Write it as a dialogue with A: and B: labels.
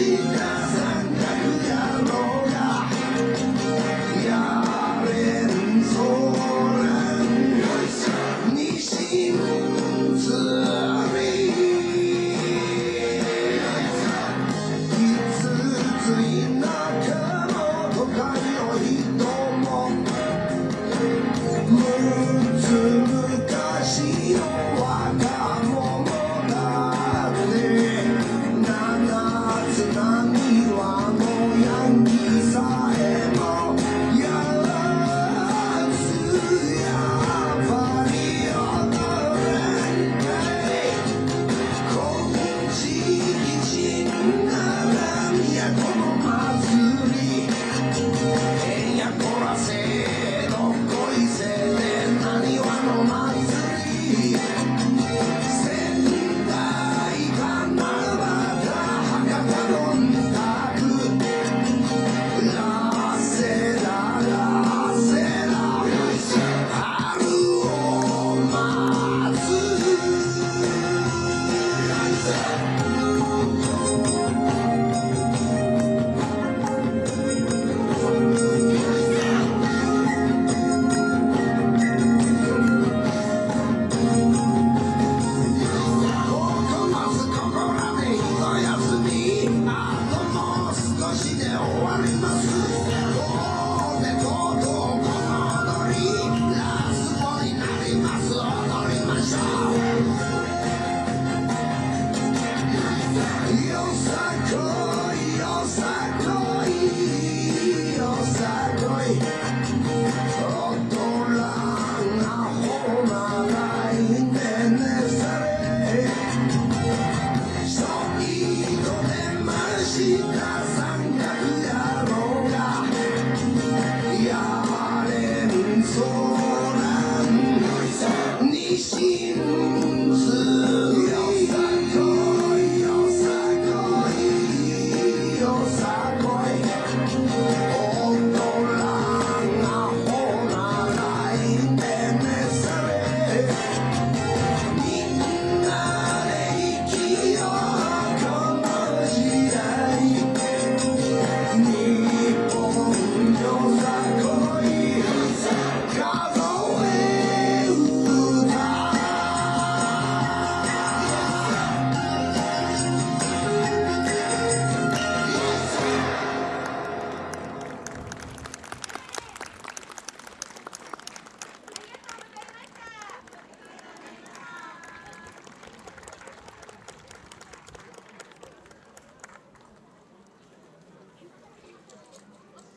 A: see